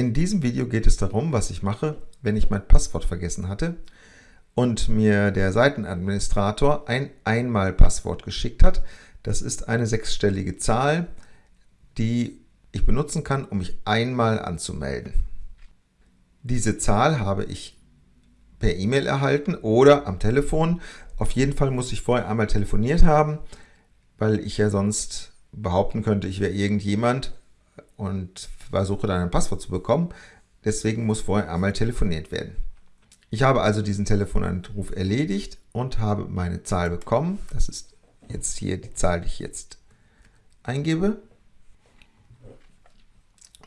In diesem Video geht es darum, was ich mache, wenn ich mein Passwort vergessen hatte und mir der Seitenadministrator ein Einmal-Passwort geschickt hat. Das ist eine sechsstellige Zahl, die ich benutzen kann, um mich einmal anzumelden. Diese Zahl habe ich per E-Mail erhalten oder am Telefon. Auf jeden Fall muss ich vorher einmal telefoniert haben, weil ich ja sonst behaupten könnte, ich wäre irgendjemand und versuche dann ein Passwort zu bekommen. Deswegen muss vorher einmal telefoniert werden. Ich habe also diesen Telefonanruf erledigt und habe meine Zahl bekommen. Das ist jetzt hier die Zahl, die ich jetzt eingebe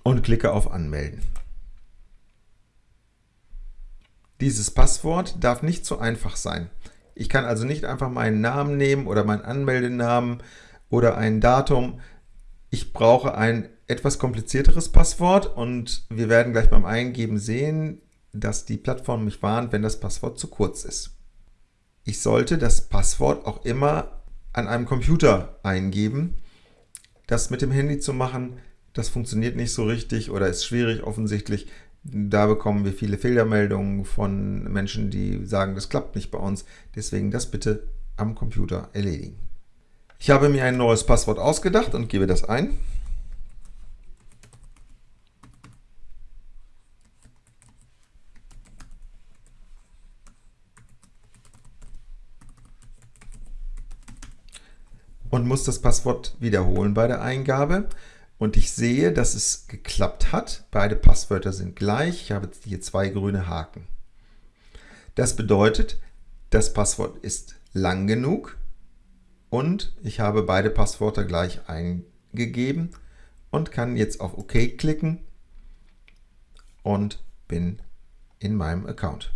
und klicke auf Anmelden. Dieses Passwort darf nicht zu einfach sein. Ich kann also nicht einfach meinen Namen nehmen oder meinen Anmeldenamen oder ein Datum. Ich brauche ein etwas komplizierteres Passwort und wir werden gleich beim Eingeben sehen, dass die Plattform mich warnt, wenn das Passwort zu kurz ist. Ich sollte das Passwort auch immer an einem Computer eingeben. Das mit dem Handy zu machen, das funktioniert nicht so richtig oder ist schwierig offensichtlich. Da bekommen wir viele Fehlermeldungen von Menschen, die sagen, das klappt nicht bei uns. Deswegen das bitte am Computer erledigen. Ich habe mir ein neues Passwort ausgedacht und gebe das ein. Und muss das Passwort wiederholen bei der Eingabe. Und ich sehe, dass es geklappt hat. Beide Passwörter sind gleich. Ich habe hier zwei grüne Haken. Das bedeutet, das Passwort ist lang genug und ich habe beide Passwörter gleich eingegeben und kann jetzt auf OK klicken und bin in meinem Account.